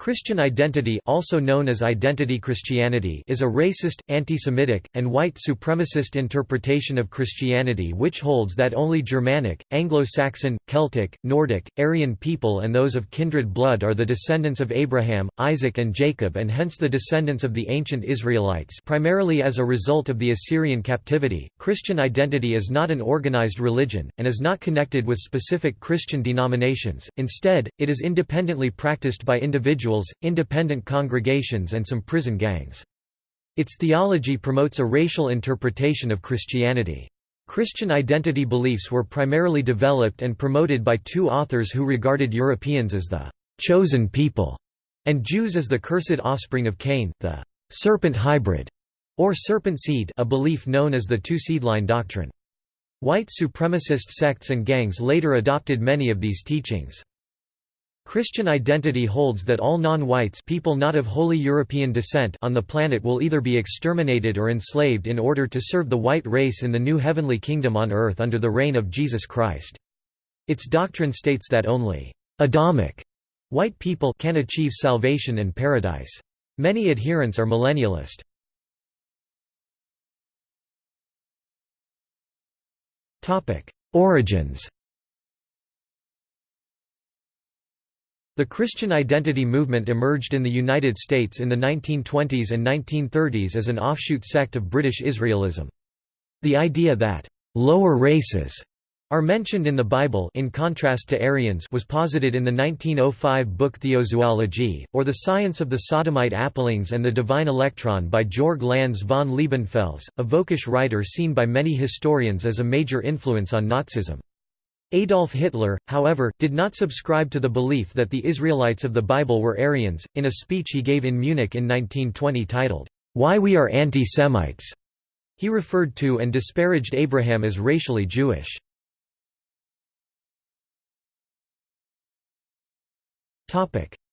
Christian identity also known as identity Christianity is a racist, anti-Semitic, and white supremacist interpretation of Christianity which holds that only Germanic, Anglo-Saxon, Celtic, Nordic, Aryan people and those of kindred blood are the descendants of Abraham, Isaac and Jacob and hence the descendants of the ancient Israelites primarily as a result of the Assyrian captivity. Christian identity is not an organized religion, and is not connected with specific Christian denominations, instead, it is independently practiced by individuals individuals, independent congregations and some prison gangs. Its theology promotes a racial interpretation of Christianity. Christian identity beliefs were primarily developed and promoted by two authors who regarded Europeans as the «chosen people» and Jews as the cursed offspring of Cain, the «serpent hybrid» or serpent seed a belief known as the two-seedline doctrine. White supremacist sects and gangs later adopted many of these teachings. Christian identity holds that all non-whites people not of wholly European descent on the planet will either be exterminated or enslaved in order to serve the white race in the new heavenly kingdom on earth under the reign of Jesus Christ. Its doctrine states that only Adamic white people can achieve salvation and paradise. Many adherents are millennialist. Origins The Christian identity movement emerged in the United States in the 1920s and 1930s as an offshoot sect of British Israelism. The idea that «lower races» are mentioned in the Bible in contrast to Aryans was posited in the 1905 book Theozoology, or The Science of the Sodomite Apelings and the Divine Electron by Georg Lanz von Liebenfels, a Völkisch writer seen by many historians as a major influence on Nazism. Adolf Hitler, however, did not subscribe to the belief that the Israelites of the Bible were Aryans. In a speech he gave in Munich in 1920 titled, Why We Are Anti-Semites, he referred to and disparaged Abraham as racially Jewish.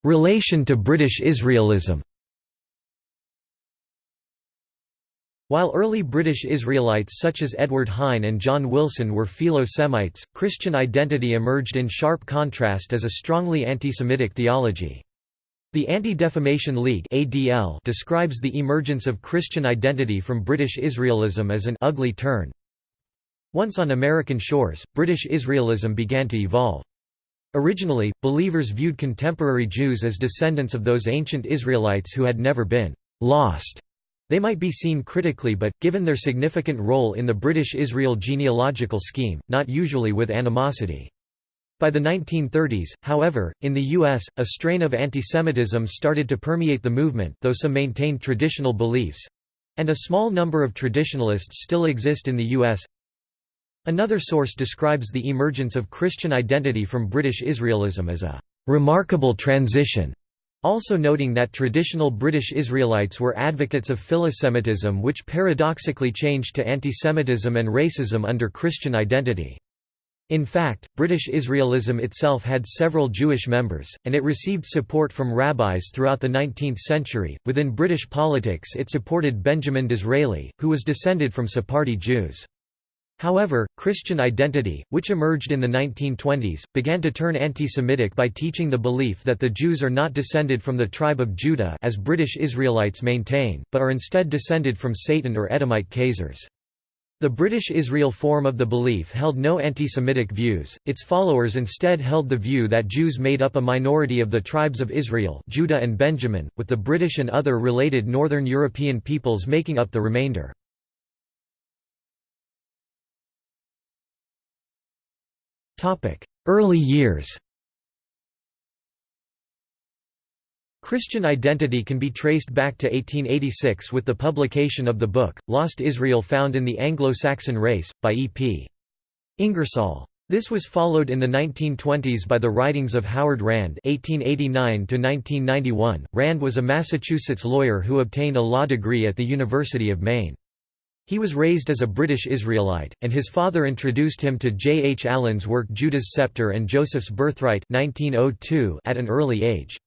Relation to British Israelism While early British Israelites such as Edward Hine and John Wilson were Philo-Semites, Christian identity emerged in sharp contrast as a strongly anti-Semitic theology. The Anti-Defamation League (ADL) describes the emergence of Christian identity from British Israelism as an ugly turn. Once on American shores, British Israelism began to evolve. Originally, believers viewed contemporary Jews as descendants of those ancient Israelites who had never been lost they might be seen critically but, given their significant role in the British Israel genealogical scheme, not usually with animosity. By the 1930s, however, in the U.S., a strain of antisemitism started to permeate the movement though some maintained traditional beliefs—and a small number of traditionalists still exist in the U.S. Another source describes the emergence of Christian identity from British Israelism as a «remarkable transition» also noting that traditional British Israelites were advocates of philosemitism which paradoxically changed to antisemitism and racism under Christian identity. In fact, British Israelism itself had several Jewish members, and it received support from rabbis throughout the 19th century. Within British politics, it supported Benjamin Disraeli, who was descended from Sephardi Jews. However, Christian identity, which emerged in the 1920s, began to turn anti-Semitic by teaching the belief that the Jews are not descended from the tribe of Judah as British Israelites maintain, but are instead descended from Satan or Edomite Khazars. The British Israel form of the belief held no anti-Semitic views, its followers instead held the view that Jews made up a minority of the tribes of Israel Judah and Benjamin, with the British and other related Northern European peoples making up the remainder. Early years Christian identity can be traced back to 1886 with the publication of the book, Lost Israel Found in the Anglo-Saxon Race, by E. P. Ingersoll. This was followed in the 1920s by the writings of Howard Rand (1889–1991). Rand was a Massachusetts lawyer who obtained a law degree at the University of Maine. He was raised as a British Israelite, and his father introduced him to J. H. Allen's work Judah's Scepter and Joseph's Birthright 1902 at an early age.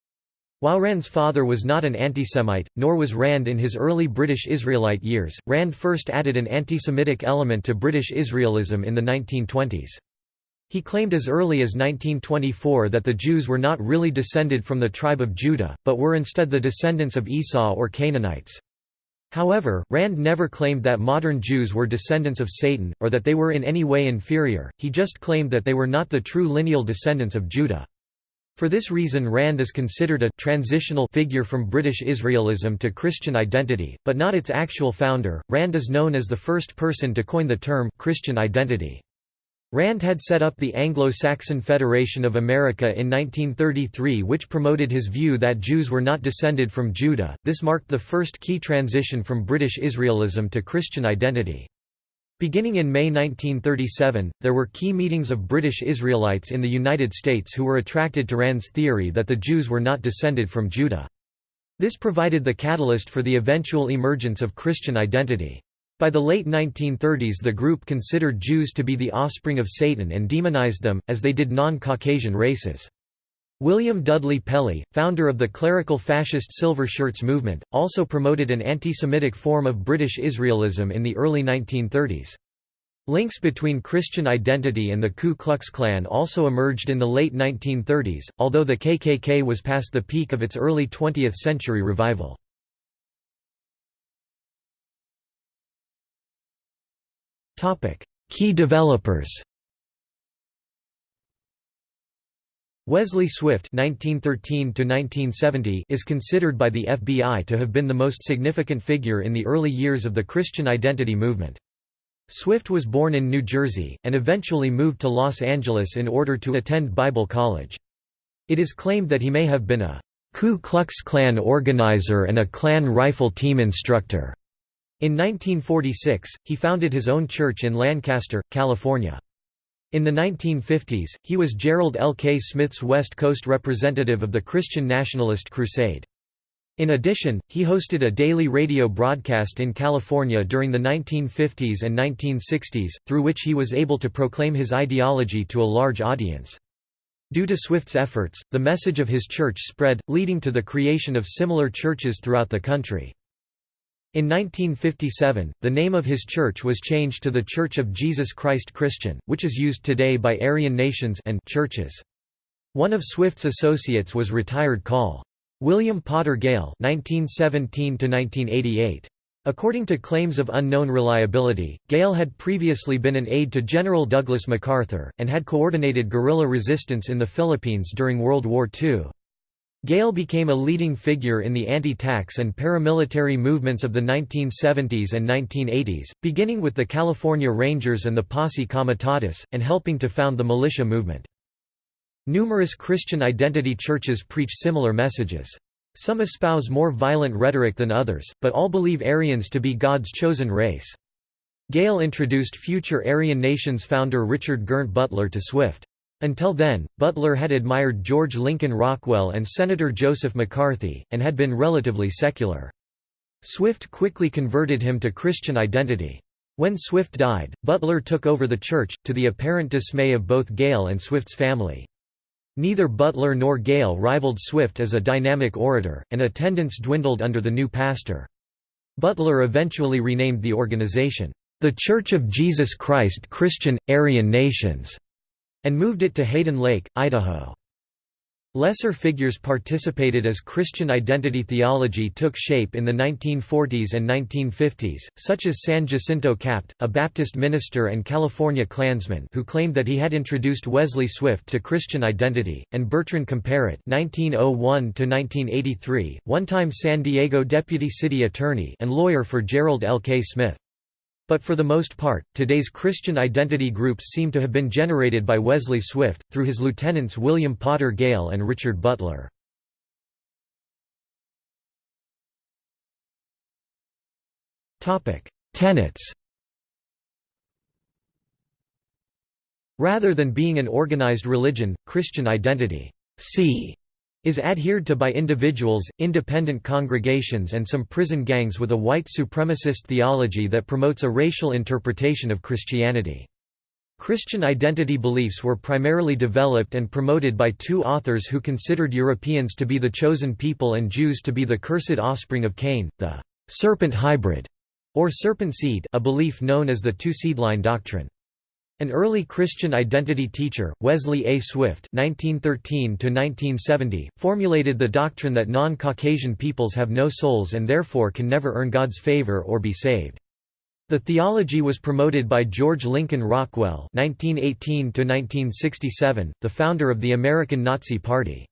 While Rand's father was not an antisemite, nor was Rand in his early British Israelite years, Rand first added an anti-Semitic element to British Israelism in the 1920s. He claimed as early as 1924 that the Jews were not really descended from the tribe of Judah, but were instead the descendants of Esau or Canaanites. However, Rand never claimed that modern Jews were descendants of Satan, or that they were in any way inferior, he just claimed that they were not the true lineal descendants of Judah. For this reason Rand is considered a transitional figure from British Israelism to Christian identity, but not its actual founder. Rand is known as the first person to coin the term Christian identity. Rand had set up the Anglo-Saxon Federation of America in 1933 which promoted his view that Jews were not descended from Judah. This marked the first key transition from British Israelism to Christian identity. Beginning in May 1937, there were key meetings of British Israelites in the United States who were attracted to Rand's theory that the Jews were not descended from Judah. This provided the catalyst for the eventual emergence of Christian identity. By the late 1930s the group considered Jews to be the offspring of Satan and demonized them, as they did non-Caucasian races. William Dudley Pelley, founder of the clerical fascist Silver Shirts movement, also promoted an anti-Semitic form of British Israelism in the early 1930s. Links between Christian identity and the Ku Klux Klan also emerged in the late 1930s, although the KKK was past the peak of its early 20th century revival. Key developers Wesley Swift (1913–1970) is considered by the FBI to have been the most significant figure in the early years of the Christian identity movement. Swift was born in New Jersey, and eventually moved to Los Angeles in order to attend Bible college. It is claimed that he may have been a Ku Klux Klan organizer and a Klan rifle team instructor. In 1946, he founded his own church in Lancaster, California. In the 1950s, he was Gerald L. K. Smith's West Coast representative of the Christian Nationalist Crusade. In addition, he hosted a daily radio broadcast in California during the 1950s and 1960s, through which he was able to proclaim his ideology to a large audience. Due to Swift's efforts, the message of his church spread, leading to the creation of similar churches throughout the country. In 1957, the name of his church was changed to the Church of Jesus Christ Christian, which is used today by Aryan nations and churches. One of Swift's associates was retired Col. William Potter Gale (1917–1988). According to claims of unknown reliability, Gale had previously been an aide to General Douglas MacArthur, and had coordinated guerrilla resistance in the Philippines during World War II. Gale became a leading figure in the anti-tax and paramilitary movements of the 1970s and 1980s, beginning with the California Rangers and the Posse Comitatus, and helping to found the militia movement. Numerous Christian identity churches preach similar messages. Some espouse more violent rhetoric than others, but all believe Aryans to be God's chosen race. Gale introduced future Aryan Nations founder Richard Girnt Butler to Swift. Until then, Butler had admired George Lincoln Rockwell and Senator Joseph McCarthy, and had been relatively secular. Swift quickly converted him to Christian identity. When Swift died, Butler took over the church, to the apparent dismay of both Gale and Swift's family. Neither Butler nor Gale rivaled Swift as a dynamic orator, and attendance dwindled under the new pastor. Butler eventually renamed the organization, "...the Church of Jesus Christ Christian, Aryan Nations", and moved it to Hayden Lake, Idaho. Lesser figures participated as Christian identity theology took shape in the 1940s and 1950s, such as San Jacinto Capt, a Baptist minister and California Klansman who claimed that he had introduced Wesley Swift to Christian identity, and Bertrand Comparet (1901–1983), one-time San Diego deputy city attorney and lawyer for Gerald L. K. Smith. But for the most part, today's Christian identity groups seem to have been generated by Wesley Swift, through his lieutenants William Potter Gale and Richard Butler. Tenets Rather than being an organized religion, Christian identity C is adhered to by individuals, independent congregations and some prison gangs with a white supremacist theology that promotes a racial interpretation of Christianity. Christian identity beliefs were primarily developed and promoted by two authors who considered Europeans to be the chosen people and Jews to be the cursed offspring of Cain, the serpent hybrid, or serpent seed a belief known as the two-seed line doctrine. An early Christian identity teacher, Wesley A. Swift (1913–1970), formulated the doctrine that non-Caucasian peoples have no souls and therefore can never earn God's favor or be saved. The theology was promoted by George Lincoln Rockwell (1918–1967), the founder of the American Nazi Party.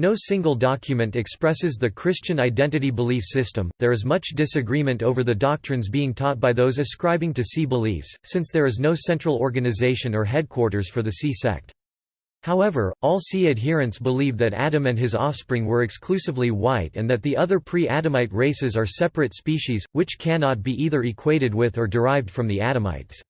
No single document expresses the Christian identity belief system. There is much disagreement over the doctrines being taught by those ascribing to C beliefs, since there is no central organization or headquarters for the C sect. However, all C adherents believe that Adam and his offspring were exclusively white and that the other pre-Adamite races are separate species, which cannot be either equated with or derived from the Adamites.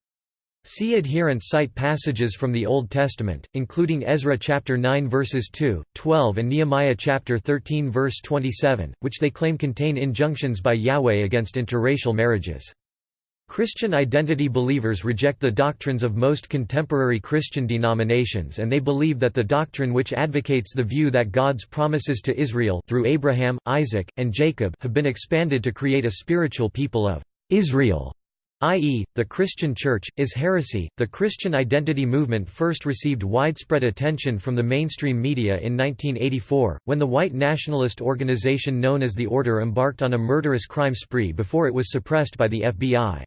See adherents cite passages from the Old Testament, including Ezra chapter 9 verses 2, 12 and Nehemiah chapter 13 verse 27, which they claim contain injunctions by Yahweh against interracial marriages. Christian identity believers reject the doctrines of most contemporary Christian denominations and they believe that the doctrine which advocates the view that God's promises to Israel through Abraham, Isaac, and Jacob have been expanded to create a spiritual people of Israel i.e., the Christian Church, is heresy. The Christian identity movement first received widespread attention from the mainstream media in 1984, when the white nationalist organization known as the Order embarked on a murderous crime spree before it was suppressed by the FBI.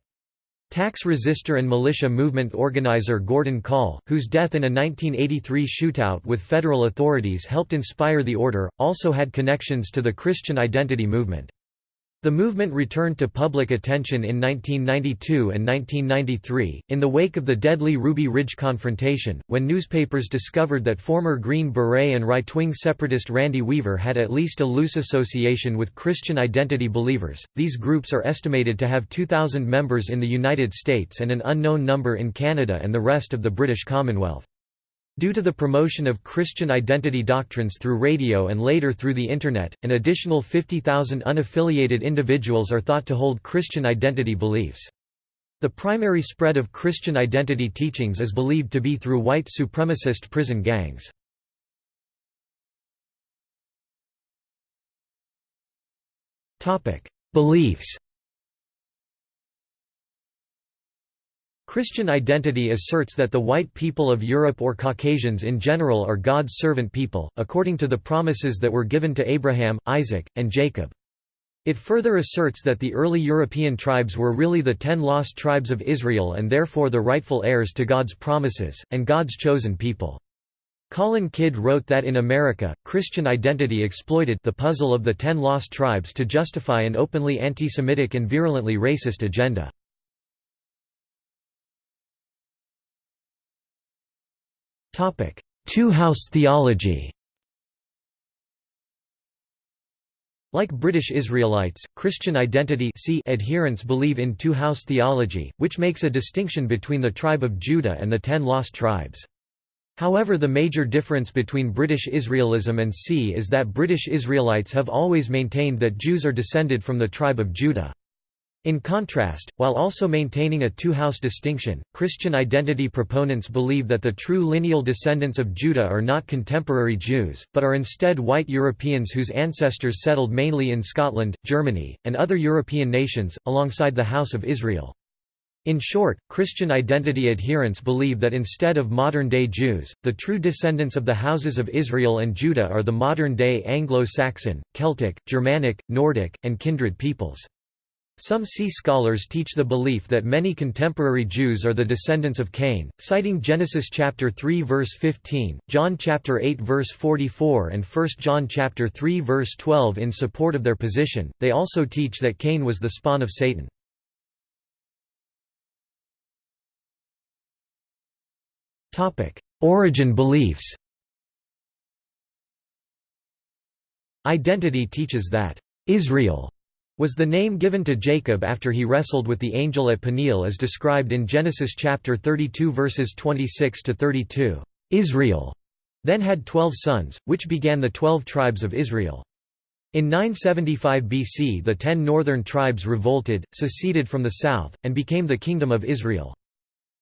Tax resistor and militia movement organizer Gordon Kahl, whose death in a 1983 shootout with federal authorities helped inspire the Order, also had connections to the Christian identity movement. The movement returned to public attention in 1992 and 1993, in the wake of the deadly Ruby Ridge confrontation, when newspapers discovered that former Green Beret and right-wing separatist Randy Weaver had at least a loose association with Christian identity believers. These groups are estimated to have 2,000 members in the United States and an unknown number in Canada and the rest of the British Commonwealth. Due to the promotion of Christian identity doctrines through radio and later through the Internet, an additional 50,000 unaffiliated individuals are thought to hold Christian identity beliefs. The primary spread of Christian identity teachings is believed to be through white supremacist prison gangs. Beliefs Christian identity asserts that the white people of Europe or Caucasians in general are God's servant people, according to the promises that were given to Abraham, Isaac, and Jacob. It further asserts that the early European tribes were really the ten lost tribes of Israel and therefore the rightful heirs to God's promises, and God's chosen people. Colin Kidd wrote that in America, Christian identity exploited the puzzle of the ten lost tribes to justify an openly anti-Semitic and virulently racist agenda. Two-house theology Like British Israelites, Christian identity adherents believe in two-house theology, which makes a distinction between the tribe of Judah and the ten lost tribes. However the major difference between British Israelism and See is that British Israelites have always maintained that Jews are descended from the tribe of Judah. In contrast, while also maintaining a two-house distinction, Christian identity proponents believe that the true lineal descendants of Judah are not contemporary Jews, but are instead white Europeans whose ancestors settled mainly in Scotland, Germany, and other European nations, alongside the House of Israel. In short, Christian identity adherents believe that instead of modern-day Jews, the true descendants of the houses of Israel and Judah are the modern-day Anglo-Saxon, Celtic, Germanic, Nordic, and kindred peoples. Some See scholars teach the belief that many contemporary Jews are the descendants of Cain, citing Genesis chapter 3 verse 15, John chapter 8 verse 44 and 1 John chapter 3 verse 12 in support of their position. They also teach that Cain was the spawn of Satan. Topic: Origin beliefs. Identity teaches that Israel was the name given to Jacob after he wrestled with the angel at Peniel as described in Genesis chapter 32 verses 26 to 32. Israel then had 12 sons, which began the 12 tribes of Israel. In 975 BC the ten northern tribes revolted, seceded from the south, and became the Kingdom of Israel.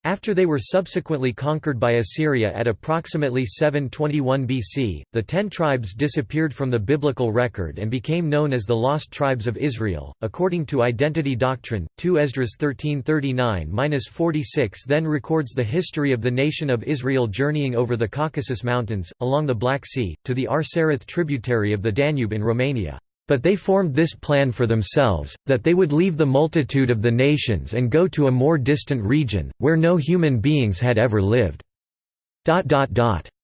After they were subsequently conquered by Assyria at approximately 721 BC, the ten tribes disappeared from the biblical record and became known as the Lost Tribes of Israel. According to Identity Doctrine, 2 Esdras 1339-46 then records the history of the nation of Israel journeying over the Caucasus Mountains, along the Black Sea, to the Arsareth tributary of the Danube in Romania. But they formed this plan for themselves, that they would leave the multitude of the nations and go to a more distant region, where no human beings had ever lived.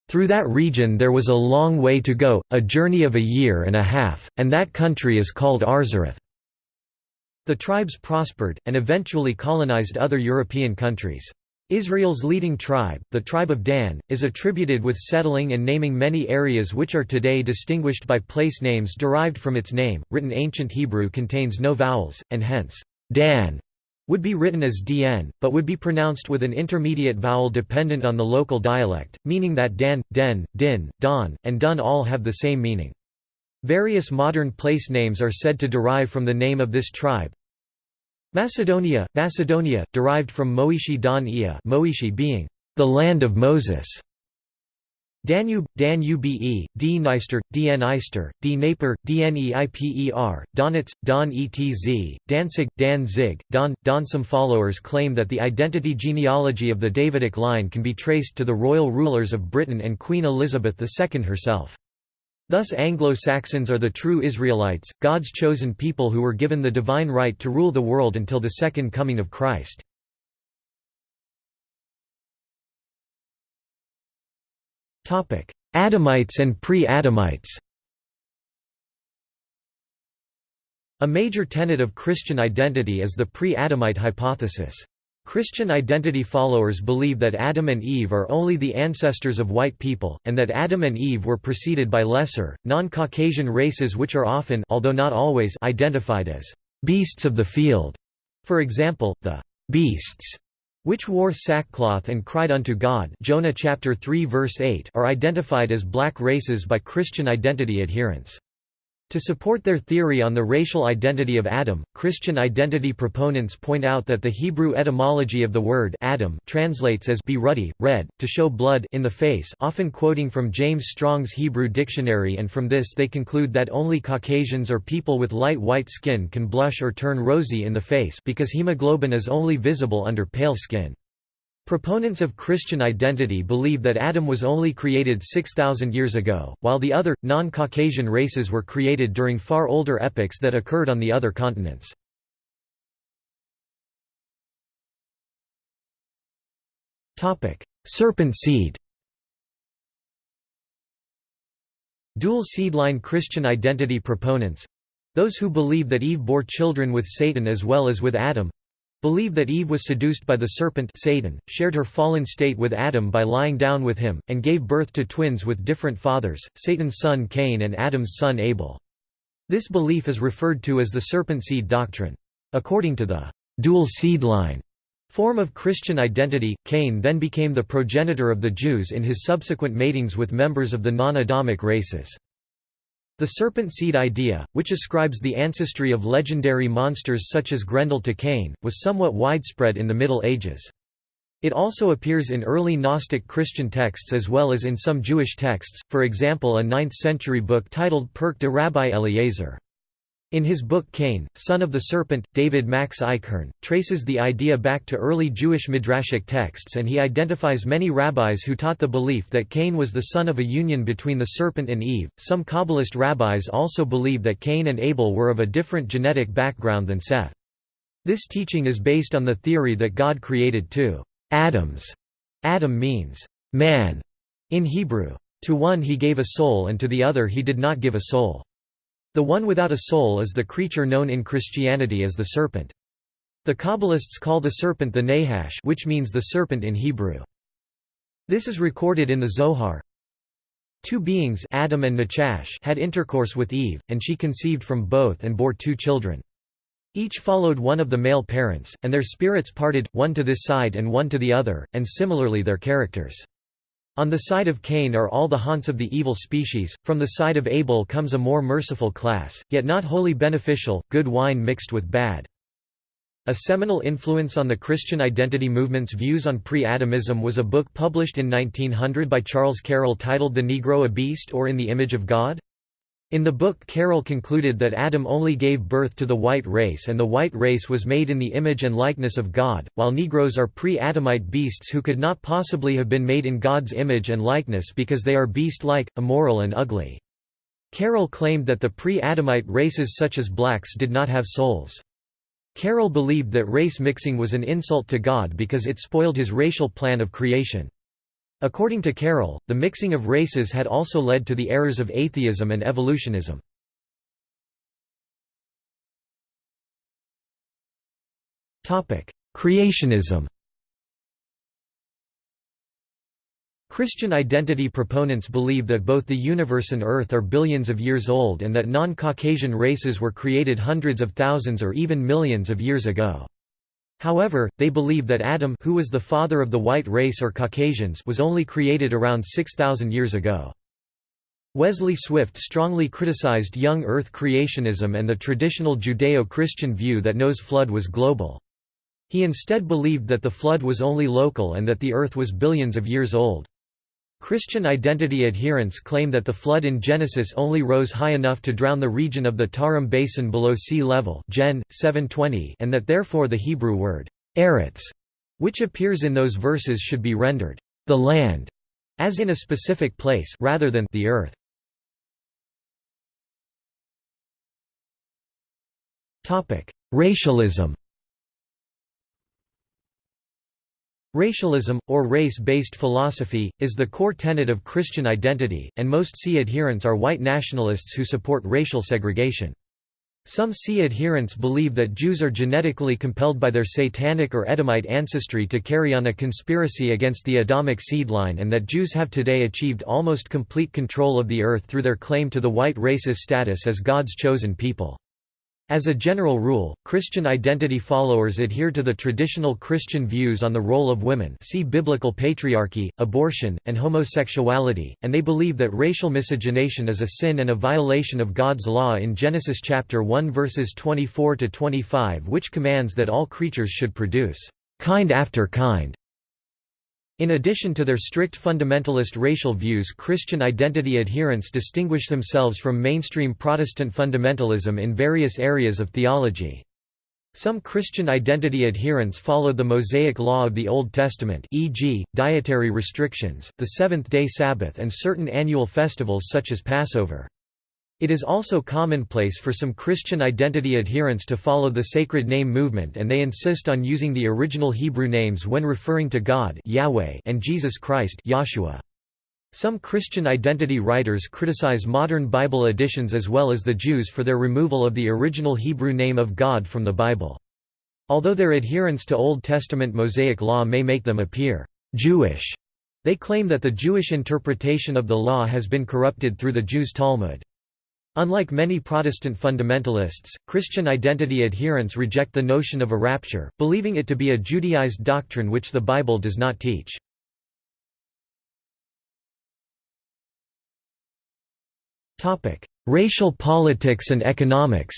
Through that region there was a long way to go, a journey of a year and a half, and that country is called Arzareth. The tribes prospered, and eventually colonized other European countries. Israel's leading tribe, the tribe of Dan, is attributed with settling and naming many areas which are today distinguished by place names derived from its name. Written ancient Hebrew contains no vowels, and hence, Dan would be written as dn, but would be pronounced with an intermediate vowel dependent on the local dialect, meaning that Dan, Den, Din, Don, and Dun all have the same meaning. Various modern place names are said to derive from the name of this tribe, Macedonia, Macedonia, derived from Moishi Dan Ia Moishi being the land of Moses. Danube, Danube, D-Neister, DN-Eister, D-Naper, D-N-E-I-P-E-R, Donetsk, Don-Etz, Danzig, Dan-Zig, Don. Donsum followers claim that the identity genealogy of the Davidic line can be traced to the royal rulers of Britain and Queen Elizabeth II herself. Thus Anglo-Saxons are the true Israelites, God's chosen people who were given the divine right to rule the world until the second coming of Christ. Adamites and pre-Adamites A major tenet of Christian identity is the pre-Adamite hypothesis. Christian identity followers believe that Adam and Eve are only the ancestors of white people, and that Adam and Eve were preceded by lesser, non-Caucasian races which are often although not always identified as «beasts of the field». For example, the «beasts» which wore sackcloth and cried unto God Jonah chapter 3 verse 8 are identified as black races by Christian identity adherents. To support their theory on the racial identity of Adam, Christian identity proponents point out that the Hebrew etymology of the word Adam translates as be ruddy, red, to show blood in the face often quoting from James Strong's Hebrew dictionary and from this they conclude that only Caucasians or people with light white skin can blush or turn rosy in the face because hemoglobin is only visible under pale skin. Proponents of Christian identity believe that Adam was only created 6,000 years ago, while the other, non-Caucasian races were created during far older epochs that occurred on the other continents. Serpent seed Dual seedline Christian identity proponents—those who believe that Eve bore children with Satan as well as with Adam, Believe that Eve was seduced by the serpent Satan, shared her fallen state with Adam by lying down with him, and gave birth to twins with different fathers, Satan's son Cain and Adam's son Abel. This belief is referred to as the serpent seed doctrine. According to the dual seed line form of Christian identity, Cain then became the progenitor of the Jews in his subsequent matings with members of the non-Adamic races. The serpent seed idea, which ascribes the ancestry of legendary monsters such as Grendel to Cain, was somewhat widespread in the Middle Ages. It also appears in early Gnostic Christian texts as well as in some Jewish texts, for example a 9th-century book titled Pirkei de Rabbi Eliezer. In his book Cain, Son of the Serpent, David Max Eichhorn, traces the idea back to early Jewish midrashic texts and he identifies many rabbis who taught the belief that Cain was the son of a union between the serpent and Eve. Some Kabbalist rabbis also believe that Cain and Abel were of a different genetic background than Seth. This teaching is based on the theory that God created two Adams. Adam means man in Hebrew. To one he gave a soul and to the other he did not give a soul. The one without a soul is the creature known in Christianity as the serpent. The Kabbalists call the serpent the Nahash which means the serpent in Hebrew. This is recorded in the Zohar. Two beings Adam and Nachash had intercourse with Eve, and she conceived from both and bore two children. Each followed one of the male parents, and their spirits parted, one to this side and one to the other, and similarly their characters. On the side of Cain are all the haunts of the evil species, from the side of Abel comes a more merciful class, yet not wholly beneficial, good wine mixed with bad. A seminal influence on the Christian identity movement's views on pre-Adamism was a book published in 1900 by Charles Carroll titled The Negro a Beast or in the Image of God? In the book Carroll concluded that Adam only gave birth to the white race and the white race was made in the image and likeness of God, while Negroes are pre-Adamite beasts who could not possibly have been made in God's image and likeness because they are beast-like, immoral and ugly. Carroll claimed that the pre-Adamite races such as blacks did not have souls. Carroll believed that race mixing was an insult to God because it spoiled his racial plan of creation. According to Carroll, the mixing of races had also led to the errors of atheism and evolutionism. Creationism Christian identity proponents believe that both the universe and Earth are billions of years old and that non-Caucasian races were created hundreds of thousands or even millions of years ago. However, they believe that Adam who was the father of the white race or Caucasians was only created around 6,000 years ago. Wesley Swift strongly criticized young Earth creationism and the traditional Judeo-Christian view that Noah's flood was global. He instead believed that the flood was only local and that the Earth was billions of years old. Christian identity adherents claim that the flood in Genesis only rose high enough to drown the region of the Tarim Basin below sea level Gen. 720 and that therefore the Hebrew word, eretz, which appears in those verses should be rendered, the land, as in a specific place rather than the earth. Racialism Racialism, or race-based philosophy, is the core tenet of Christian identity, and most SI adherents are white nationalists who support racial segregation. Some SI adherents believe that Jews are genetically compelled by their satanic or Edomite ancestry to carry on a conspiracy against the Adamic seed line and that Jews have today achieved almost complete control of the earth through their claim to the white race's status as God's chosen people. As a general rule, Christian identity followers adhere to the traditional Christian views on the role of women see biblical patriarchy, abortion, and homosexuality, and they believe that racial miscegenation is a sin and a violation of God's law in Genesis chapter 1 verses 24–25 which commands that all creatures should produce kind after kind in addition to their strict fundamentalist racial views Christian identity adherents distinguish themselves from mainstream Protestant fundamentalism in various areas of theology. Some Christian identity adherents follow the Mosaic law of the Old Testament e.g., dietary restrictions, the Seventh-day Sabbath and certain annual festivals such as Passover. It is also commonplace for some Christian identity adherents to follow the sacred name movement and they insist on using the original Hebrew names when referring to God Yahweh and Jesus Christ Yahshua. Some Christian identity writers criticize modern Bible editions as well as the Jews for their removal of the original Hebrew name of God from the Bible. Although their adherence to Old Testament Mosaic law may make them appear Jewish, they claim that the Jewish interpretation of the law has been corrupted through the Jews' Talmud. Unlike many Protestant fundamentalists, Christian identity adherents reject the notion of a rapture, believing it to be a Judaized doctrine which the Bible does not teach. Racial politics and economics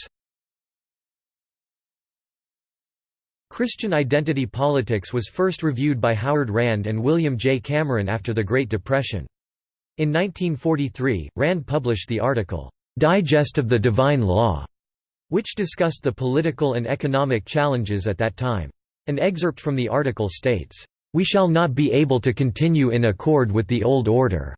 Christian identity politics was first reviewed by Howard Rand and William J. Cameron after the Great Depression. In 1943, Rand published the article, Digest of the Divine Law, which discussed the political and economic challenges at that time. An excerpt from the article states, "...we shall not be able to continue in accord with the old order."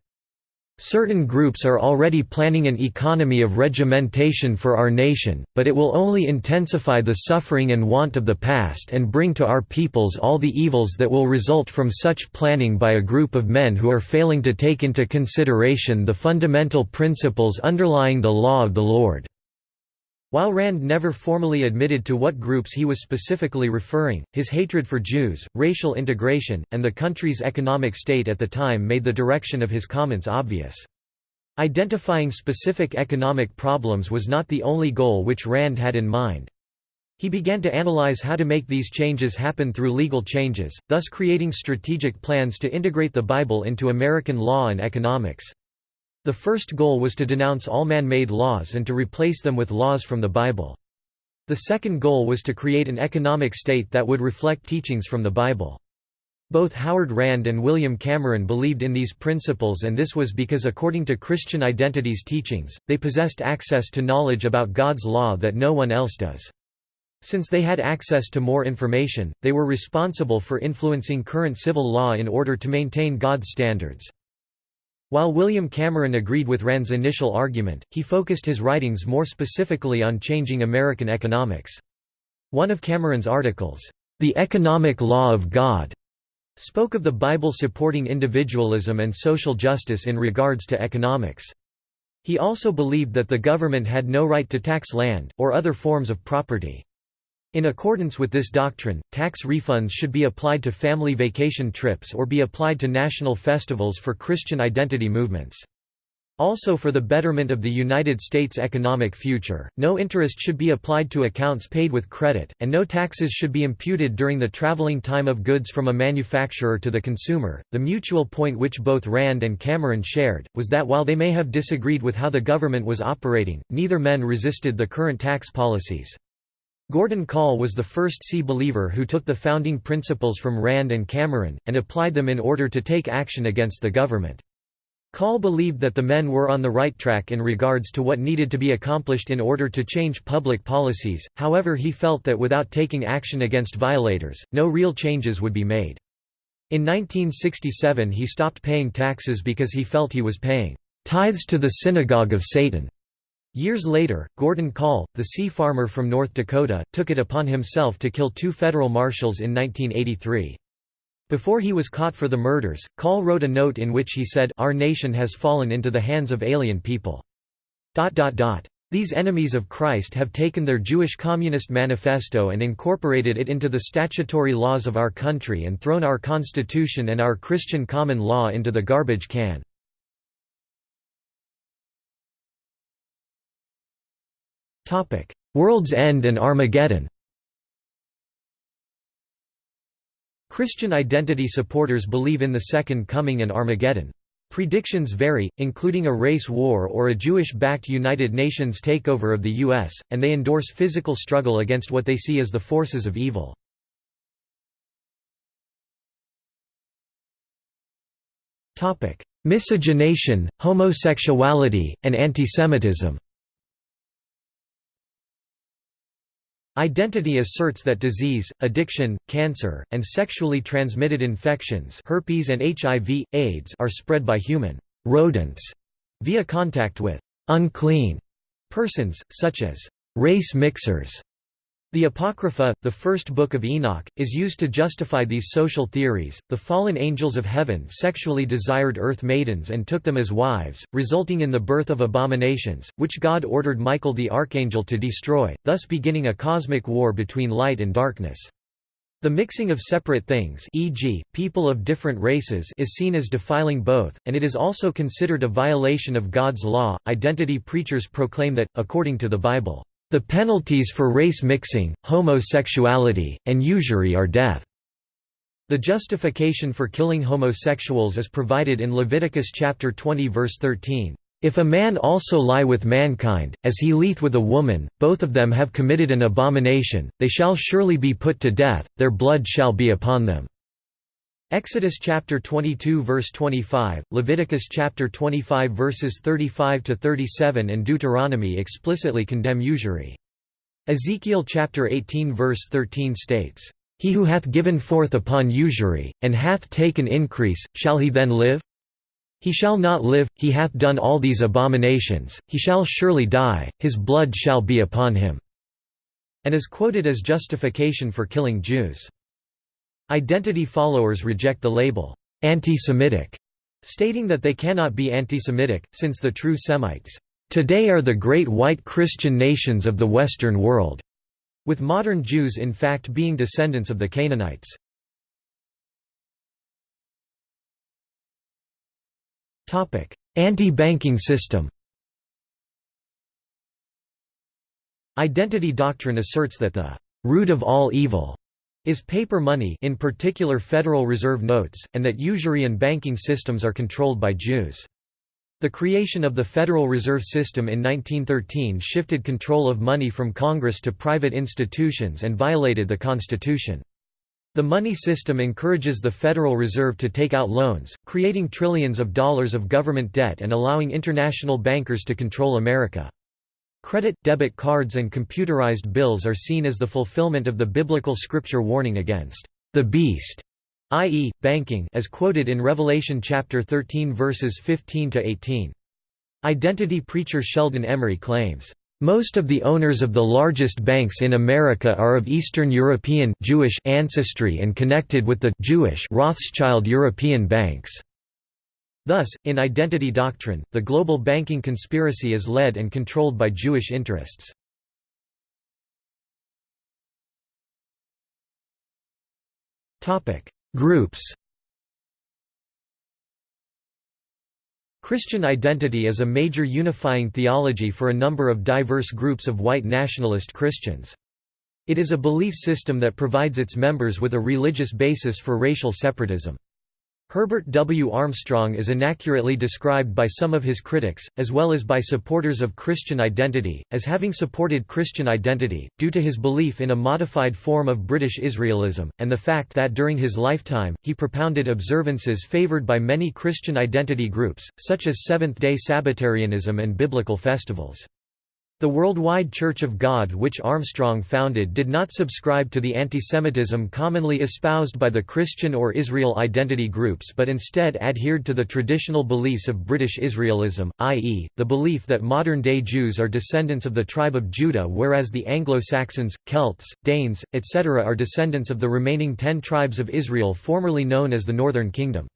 Certain groups are already planning an economy of regimentation for our nation, but it will only intensify the suffering and want of the past and bring to our peoples all the evils that will result from such planning by a group of men who are failing to take into consideration the fundamental principles underlying the law of the Lord. While Rand never formally admitted to what groups he was specifically referring, his hatred for Jews, racial integration, and the country's economic state at the time made the direction of his comments obvious. Identifying specific economic problems was not the only goal which Rand had in mind. He began to analyze how to make these changes happen through legal changes, thus creating strategic plans to integrate the Bible into American law and economics. The first goal was to denounce all man-made laws and to replace them with laws from the Bible. The second goal was to create an economic state that would reflect teachings from the Bible. Both Howard Rand and William Cameron believed in these principles and this was because according to Christian Identity's teachings, they possessed access to knowledge about God's law that no one else does. Since they had access to more information, they were responsible for influencing current civil law in order to maintain God's standards. While William Cameron agreed with Rand's initial argument, he focused his writings more specifically on changing American economics. One of Cameron's articles, The Economic Law of God, spoke of the Bible supporting individualism and social justice in regards to economics. He also believed that the government had no right to tax land, or other forms of property. In accordance with this doctrine, tax refunds should be applied to family vacation trips or be applied to national festivals for Christian identity movements. Also for the betterment of the United States' economic future, no interest should be applied to accounts paid with credit, and no taxes should be imputed during the traveling time of goods from a manufacturer to the consumer. The mutual point which both Rand and Cameron shared was that while they may have disagreed with how the government was operating, neither men resisted the current tax policies. Gordon Kahl was the first sea believer who took the founding principles from Rand and Cameron, and applied them in order to take action against the government. Kahl believed that the men were on the right track in regards to what needed to be accomplished in order to change public policies, however he felt that without taking action against violators, no real changes would be made. In 1967 he stopped paying taxes because he felt he was paying tithes to the synagogue of Satan. Years later, Gordon Kahl, the sea farmer from North Dakota, took it upon himself to kill two federal marshals in 1983. Before he was caught for the murders, Kahl wrote a note in which he said, Our nation has fallen into the hands of alien people. These enemies of Christ have taken their Jewish Communist Manifesto and incorporated it into the statutory laws of our country and thrown our Constitution and our Christian common law into the garbage can. World's End and Armageddon Christian identity supporters believe in the Second Coming and Armageddon. Predictions vary, including a race war or a Jewish-backed United Nations takeover of the U.S., and they endorse physical struggle against what they see as the forces of evil. Miscegenation, homosexuality, and antisemitism Identity asserts that disease, addiction, cancer, and sexually transmitted infections herpes and HIV, AIDS are spread by human rodents via contact with unclean persons, such as race mixers. The Apocrypha, the first book of Enoch, is used to justify these social theories. The fallen angels of heaven sexually desired earth maidens and took them as wives, resulting in the birth of abominations, which God ordered Michael the archangel to destroy, thus beginning a cosmic war between light and darkness. The mixing of separate things e.g., people of different races is seen as defiling both, and it is also considered a violation of God's law. Identity preachers proclaim that, according to the Bible, the penalties for race mixing, homosexuality, and usury are death. The justification for killing homosexuals is provided in Leviticus chapter 20 verse 13. If a man also lie with mankind, as he lieth with a woman, both of them have committed an abomination, they shall surely be put to death, their blood shall be upon them. Exodus chapter 22 verse 25, Leviticus chapter 25 verses 35 to 37 and Deuteronomy explicitly condemn usury. Ezekiel chapter 18 verse 13 states, "He who hath given forth upon usury, and hath taken increase, shall he then live? He shall not live, he hath done all these abominations, he shall surely die, his blood shall be upon him." And is quoted as justification for killing Jews. Identity followers reject the label, anti-Semitic, stating that they cannot be anti-Semitic, since the true Semites, "...today are the great white Christian nations of the Western world", with modern Jews in fact being descendants of the Canaanites. Anti-banking system Identity doctrine asserts that the root of all evil is paper money in particular Federal Reserve notes, and that usury and banking systems are controlled by Jews. The creation of the Federal Reserve System in 1913 shifted control of money from Congress to private institutions and violated the Constitution. The money system encourages the Federal Reserve to take out loans, creating trillions of dollars of government debt and allowing international bankers to control America. Credit, debit cards and computerized bills are seen as the fulfillment of the biblical scripture warning against the beast i.e., banking as quoted in Revelation chapter 13 verses 15 to 18. Identity preacher Sheldon Emry claims, "Most of the owners of the largest banks in America are of Eastern European Jewish ancestry and connected with the Jewish Rothschild European banks." Thus, in identity doctrine, the global banking conspiracy is led and controlled by Jewish interests. Groups Christian identity is a major unifying theology for a number of diverse groups of white nationalist Christians. It is a belief system that provides its members with a religious basis for racial separatism. Herbert W. Armstrong is inaccurately described by some of his critics, as well as by supporters of Christian identity, as having supported Christian identity, due to his belief in a modified form of British Israelism, and the fact that during his lifetime, he propounded observances favored by many Christian identity groups, such as Seventh-day Sabbatarianism and biblical festivals. The Worldwide Church of God which Armstrong founded did not subscribe to the antisemitism commonly espoused by the Christian or Israel identity groups but instead adhered to the traditional beliefs of British Israelism, i.e., the belief that modern-day Jews are descendants of the tribe of Judah whereas the Anglo-Saxons, Celts, Danes, etc. are descendants of the remaining ten tribes of Israel formerly known as the Northern Kingdom.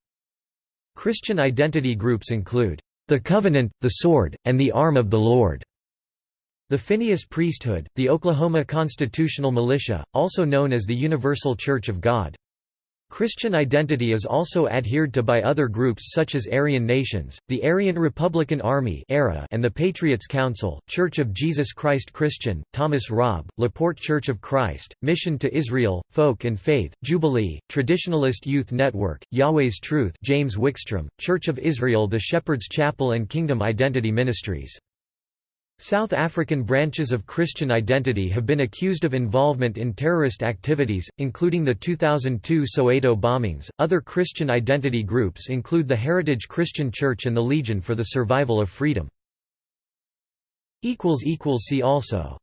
Christian identity groups include, "...the Covenant, the Sword, and the Arm of the Lord." The Phineas priesthood, the Oklahoma Constitutional Militia, also known as the Universal Church of God. Christian identity is also adhered to by other groups such as Aryan Nations, the Aryan Republican Army and the Patriots Council, Church of Jesus Christ Christian, Thomas Robb, LaPorte Church of Christ, Mission to Israel, Folk and Faith, Jubilee, Traditionalist Youth Network, Yahweh's Truth James Wickstrom, Church of Israel the Shepherd's Chapel and Kingdom Identity Ministries. South African branches of Christian Identity have been accused of involvement in terrorist activities, including the 2002 Soweto bombings. Other Christian identity groups include the Heritage Christian Church and the Legion for the Survival of Freedom. See also